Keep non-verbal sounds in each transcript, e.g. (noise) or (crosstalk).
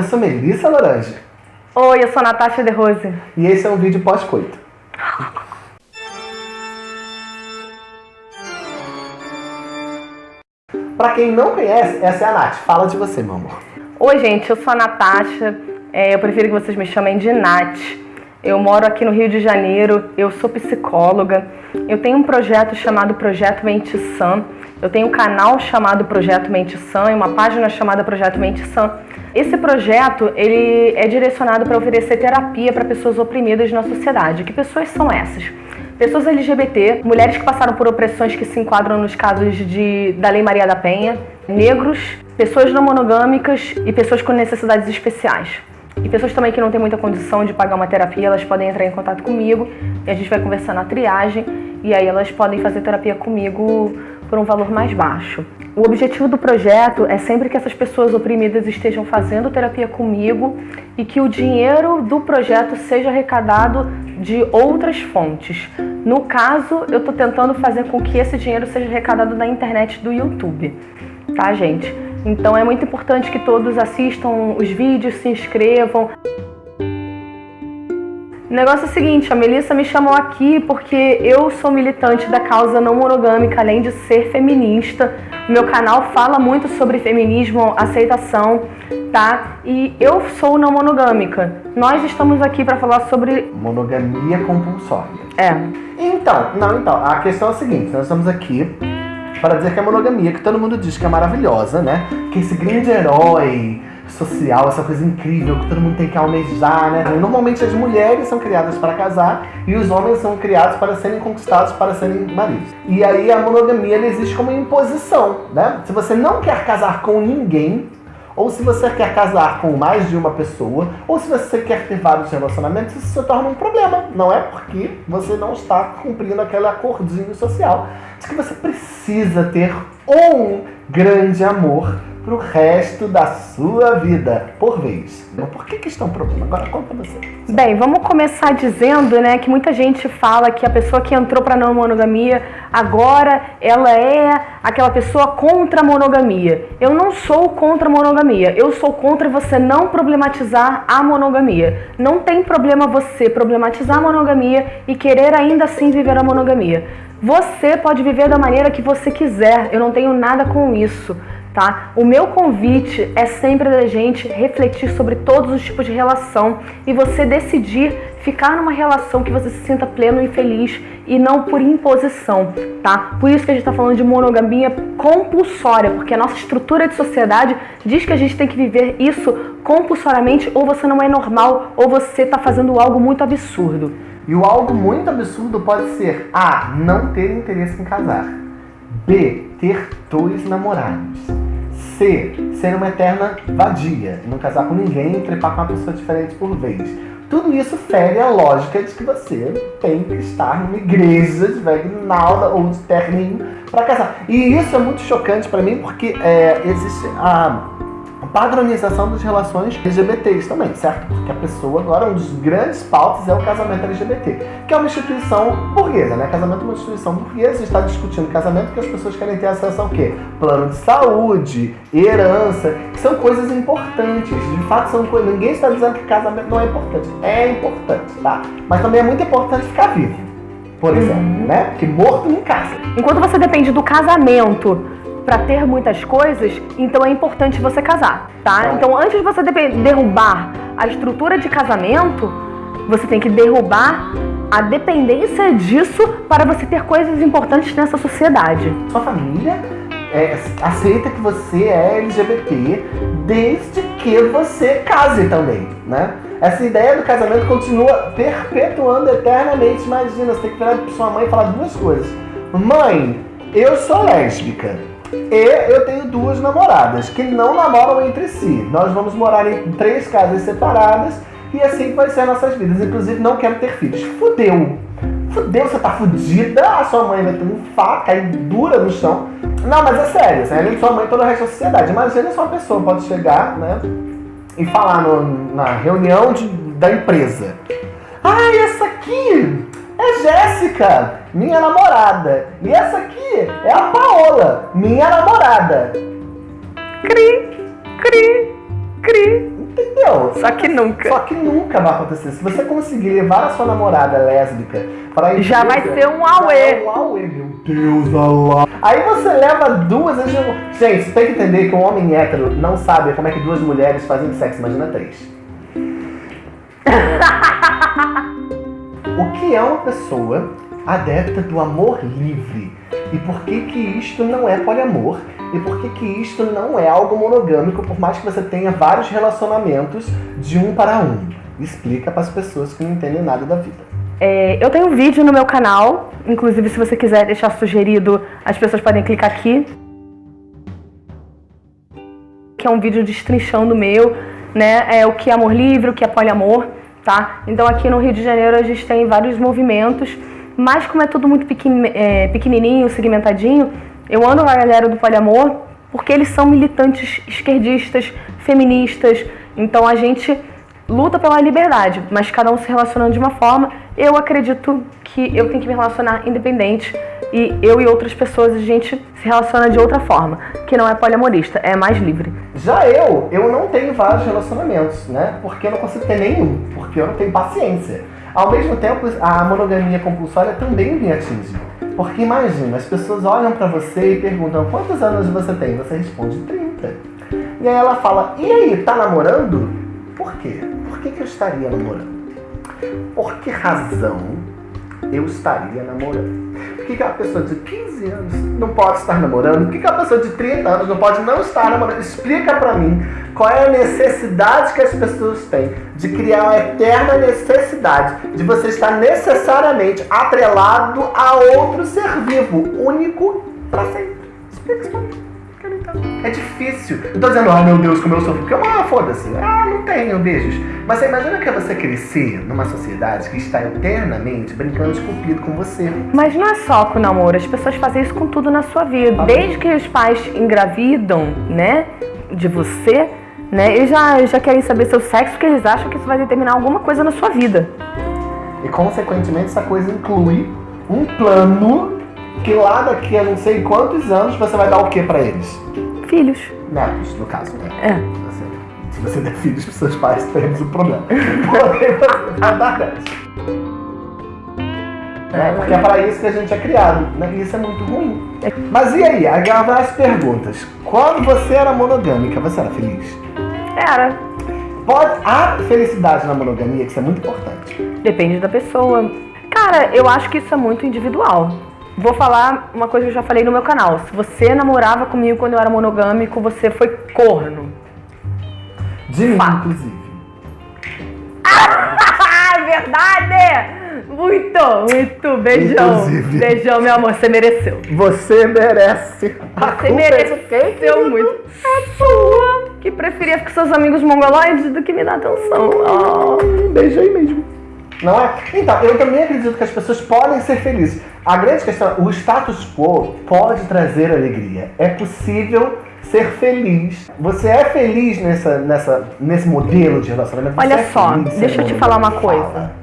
eu sou Melissa Laranja. Oi, eu sou Natasha De Rose. E esse é um vídeo pós-coito. (laughs) Pra quem não conhece, essa é a Nath. Fala de você, meu amor. Oi, gente, eu sou a Natasha. É, eu prefiro que vocês me chamem de Nath. Eu moro aqui no Rio de Janeiro, eu sou psicóloga. Eu tenho um projeto chamado Projeto Mente Sã. Eu tenho um canal chamado Projeto Mente Sã e uma página chamada Projeto Mente Sã. Esse projeto ele é direcionado para oferecer terapia para pessoas oprimidas na sociedade. Que pessoas são essas? Pessoas LGBT, mulheres que passaram por opressões que se enquadram nos casos de, da Lei Maria da Penha, negros, pessoas não monogâmicas e pessoas com necessidades especiais. E pessoas também que não têm muita condição de pagar uma terapia, elas podem entrar em contato comigo e a gente vai conversar na triagem e aí elas podem fazer terapia comigo por um valor mais baixo. O objetivo do projeto é sempre que essas pessoas oprimidas estejam fazendo terapia comigo e que o dinheiro do projeto seja arrecadado de outras fontes. No caso, eu estou tentando fazer com que esse dinheiro seja arrecadado na internet do YouTube, tá, gente? Então é muito importante que todos assistam os vídeos, se inscrevam. O negócio é o seguinte, a Melissa me chamou aqui porque eu sou militante da causa não monogâmica, além de ser feminista. Meu canal fala muito sobre feminismo, aceitação, tá? E eu sou não monogâmica. Nós estamos aqui para falar sobre... Monogamia compulsória. É. Então, não, então, a questão é a seguinte, nós estamos aqui para dizer que a monogamia, que todo mundo diz que é maravilhosa, né? Que esse grande herói social, essa coisa incrível que todo mundo tem que almejar, né? Normalmente as mulheres são criadas para casar e os homens são criados para serem conquistados, para serem maridos. E aí a monogamia existe como imposição, né? Se você não quer casar com ninguém, ou se você quer casar com mais de uma pessoa, ou se você quer ter vários relacionamentos, isso se torna um problema. Não é porque você não está cumprindo aquele acordinho social de que você precisa ter um grande amor pro resto da sua vida, por vez. Por que que está um problema? Agora conta você. Bem, vamos começar dizendo, né, que muita gente fala que a pessoa que entrou para não monogamia, agora ela é aquela pessoa contra a monogamia. Eu não sou contra a monogamia, eu sou contra você não problematizar a monogamia. Não tem problema você problematizar a monogamia e querer ainda assim viver a monogamia. Você pode viver da maneira que você quiser, eu não tenho nada com isso tá? O meu convite é sempre da gente refletir sobre todos os tipos de relação e você decidir ficar numa relação que você se sinta pleno e feliz e não por imposição, tá? Por isso que a gente está falando de monogamia compulsória, porque a nossa estrutura de sociedade diz que a gente tem que viver isso compulsoriamente ou você não é normal ou você está fazendo algo muito absurdo. E o algo muito absurdo pode ser A. Não ter interesse em casar B. Ter dois namorados. C. Ser uma eterna vadia. Não casar com ninguém trepar com uma pessoa diferente por vez. Tudo isso fere a lógica de que você tem que estar numa igreja de Vegnalda ou de terninho para casar. E isso é muito chocante para mim porque é, existe a padronização das relações LGBTs também, certo? Porque a pessoa agora, um dos grandes pautas é o casamento LGBT, que é uma instituição burguesa, né? Casamento é uma instituição burguesa, está discutindo casamento porque as pessoas querem ter acesso ao quê? Plano de saúde, herança, que são coisas importantes, de fato são coisas, ninguém está dizendo que casamento não é importante, é importante, tá? Mas também é muito importante ficar vivo, por exemplo, uhum. né? Porque morto não casa. Enquanto você depende do casamento para ter muitas coisas, então é importante você casar, tá? Então antes de você derrubar a estrutura de casamento, você tem que derrubar a dependência disso para você ter coisas importantes nessa sociedade. Sua família é, aceita que você é LGBT desde que você case também, né? Essa ideia do casamento continua perpetuando eternamente. Imagina, você tem que virar para sua mãe e falar duas coisas. Mãe, eu sou lésbica. E eu tenho duas namoradas que não namoram entre si. Nós vamos morar em três casas separadas e assim vai ser nossas vidas. Inclusive, não quero ter filhos. Fudeu! Fudeu, você tá fudida, a sua mãe vai ter um faca cair dura no chão. Não, mas é sério, assim, além de sua mãe, toda o resto da sociedade. Imagina se uma pessoa pode chegar, né, e falar no, na reunião de, da empresa. Ah, aqui é Jéssica, minha namorada. E essa aqui é a Paola, minha namorada. Cri, cri, cri. Entendeu? Só que nunca. Só que nunca vai acontecer. Se você conseguir levar a sua namorada lésbica para a Já vai ser um auê. É um auê, meu Deus, Allah. Aí você leva duas. Gente, você tem que entender que um homem hétero não sabe como é que duas mulheres fazem sexo. Imagina três. (laughs) o que é uma pessoa adepta do amor livre? E por que que isto não é poliamor? E por que que isto não é algo monogâmico, por mais que você tenha vários relacionamentos de um para um? Explica para as pessoas que não entendem nada da vida. É, eu tenho um vídeo no meu canal, inclusive se você quiser deixar sugerido, as pessoas podem clicar aqui. Que é um vídeo destrinchando meu, né? É o que é amor livre, o que é poliamor, tá? Então aqui no Rio de Janeiro a gente tem vários movimentos, mas como é tudo muito é, pequenininho, segmentadinho, eu ando com a galera do poliamor porque eles são militantes esquerdistas, feministas. Então a gente luta pela liberdade, mas cada um se relacionando de uma forma. Eu acredito que eu tenho que me relacionar independente e eu e outras pessoas a gente se relaciona de outra forma, que não é poliamorista, é mais livre. Já eu, eu não tenho vários relacionamentos, né? Porque eu não consigo ter nenhum, porque eu não tenho paciência. Ao mesmo tempo, a monogamia compulsória também me atinge. Porque imagina, as pessoas olham para você e perguntam quantos anos você tem? Você responde 30. E aí ela fala, e aí, tá namorando? Por quê? Por que, que eu estaria namorando? Por que razão eu estaria namorando? Por que, que a pessoa de 15 anos não pode estar namorando? Por que, que a pessoa de 30 anos não pode não estar namorando? Explica pra mim qual é a necessidade que as pessoas têm de criar uma eterna necessidade de você estar necessariamente atrelado a outro ser vivo, único para sempre. Explica isso pra mim. É difícil. Não tô dizendo, ah, meu Deus, como eu sofro. Porque, ah, foda-se. Ah, não tenho beijos. Mas você imagina que é você crescer numa sociedade que está eternamente brincando de cupido com você. Mas não é só com o namoro. As pessoas fazem isso com tudo na sua vida. Desde que os pais engravidam, né, de você, né, eles já, já querem saber seu sexo, porque eles acham que isso vai determinar alguma coisa na sua vida. E, consequentemente, essa coisa inclui um plano que lá daqui a não sei quantos anos você vai dar o que para eles? Filhos. Netos, no caso, né? É. Assim, se você der filhos para seus pais, temos um problema. Porém, você vai dar netos. É, porque é para isso que a gente é criado, né? E isso é muito ruim. Mas e aí? Agora as perguntas. Quando você era monogâmica, você era feliz? Era. Pode, há felicidade na monogamia, que isso é muito importante. Depende da pessoa. Cara, eu acho que isso é muito individual. Vou falar uma coisa que eu já falei no meu canal. Se você namorava comigo quando eu era monogâmico, você foi corno. De mim, inclusive. Ah, (laughs) verdade! Muito, muito. Beijão. Inclusive. Beijão, meu amor. Você mereceu. Você merece. Você é mereceu muito. É sua. Que preferia ficar com seus amigos mongoloides do que me dar atenção. Oh. Beijo aí mesmo. Não é? Então, eu também acredito que as pessoas podem ser felizes. A grande questão é, o status quo pode trazer alegria. É possível ser feliz. Você é feliz nessa, nessa, nesse modelo de relacionamento? Olha é só, deixa eu te falar uma coisa. Fala.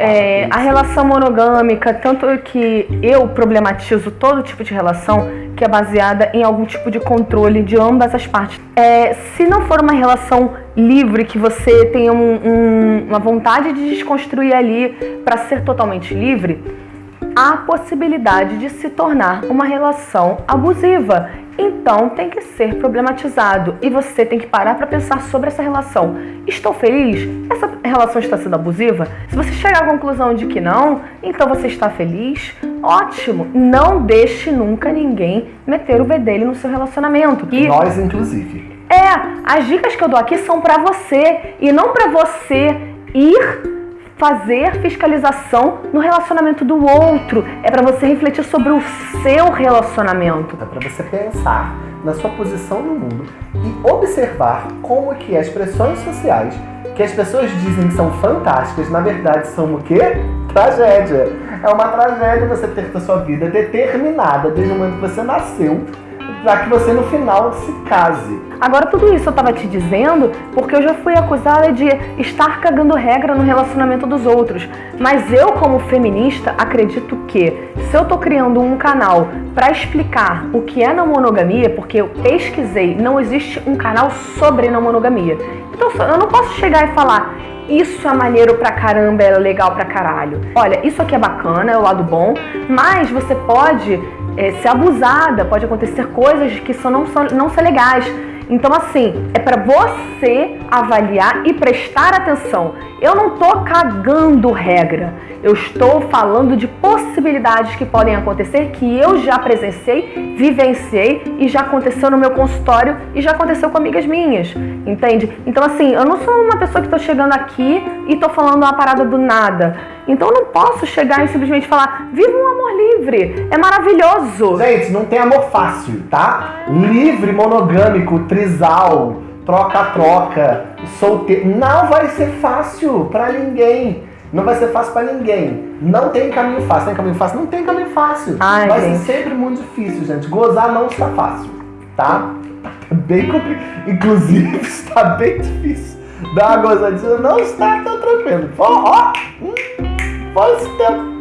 É, a relação monogâmica, tanto que eu problematizo todo tipo de relação que é baseada em algum tipo de controle de ambas as partes. É, se não for uma relação livre, que você tenha um, um, uma vontade de desconstruir ali para ser totalmente livre, há possibilidade de se tornar uma relação abusiva. Então tem que ser problematizado e você tem que parar para pensar sobre essa relação. Estou feliz? Essa relação está sendo abusiva? Se você chegar à conclusão de que não, então você está feliz? Ótimo! Não deixe nunca ninguém meter o bedelho no seu relacionamento. E nós, inclusive. É, as dicas que eu dou aqui são para você e não para você ir fazer fiscalização no relacionamento do outro. É para você refletir sobre o seu relacionamento. É para você pensar na sua posição no mundo e observar como que as pressões sociais que as pessoas dizem que são fantásticas, na verdade são o quê? (laughs) Tragédia. É uma tragédia você ter a sua vida determinada desde o momento que você nasceu para que você no final se case. Agora, tudo isso eu tava te dizendo porque eu já fui acusada de estar cagando regra no relacionamento dos outros. Mas eu, como feminista, acredito que se eu tô criando um canal para explicar o que é não monogamia, porque eu pesquisei, não existe um canal sobre não monogamia. Então eu não posso chegar e falar, isso é maneiro pra caramba, é legal pra caralho. Olha, isso aqui é bacana, é o lado bom, mas você pode é, ser abusada, pode acontecer coisas que são, não, são, não são legais. Então, assim, é para você avaliar e prestar atenção. Eu não tô cagando regra. Eu estou falando de possibilidades que podem acontecer que eu já presenciei, vivenciei e já aconteceu no meu consultório e já aconteceu com amigas minhas, entende? Então assim, eu não sou uma pessoa que estou chegando aqui e estou falando uma parada do nada. Então eu não posso chegar e simplesmente falar, viva um amor livre, é maravilhoso. Gente, não tem amor fácil, tá? Livre, monogâmico, trisal, troca-troca, solteiro, não vai ser fácil para ninguém. Não vai ser fácil para ninguém. Não tem caminho fácil. Tem caminho fácil? Não tem caminho fácil. Ai, vai gente. ser sempre muito difícil, gente. Gozar não está fácil, tá? Tá bem complicado. Inclusive, (laughs) está bem difícil. Dar uma gozadinha não está tão tranquilo. Ó, ó. Hum, Fala esse tempo.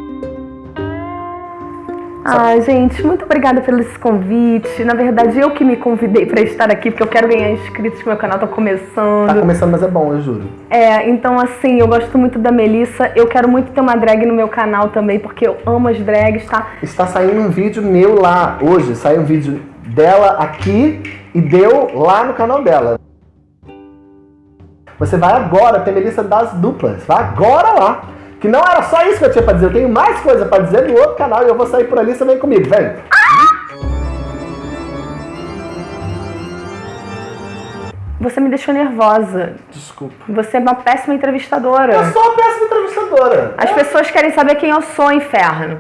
Ai, gente, muito obrigada pelo esse convite. Na verdade, eu que me convidei para estar aqui, porque eu quero ganhar inscritos, que meu canal tá começando. Tá começando, mas é bom, eu juro. É, então assim, eu gosto muito da Melissa. Eu quero muito ter uma drag no meu canal também, porque eu amo as drags, tá? Está saindo um vídeo meu lá hoje. Saiu um vídeo dela aqui e deu lá no canal dela. Você vai agora ter Melissa das duplas. Vai agora lá. Que não era só isso que eu tinha pra dizer. Eu tenho mais coisa pra dizer no outro canal e eu vou sair por ali. Você vem comigo, vem. Você me deixou nervosa. Desculpa. Você é uma péssima entrevistadora. Eu sou uma péssima entrevistadora. As pessoas querem saber quem eu sou, inferno.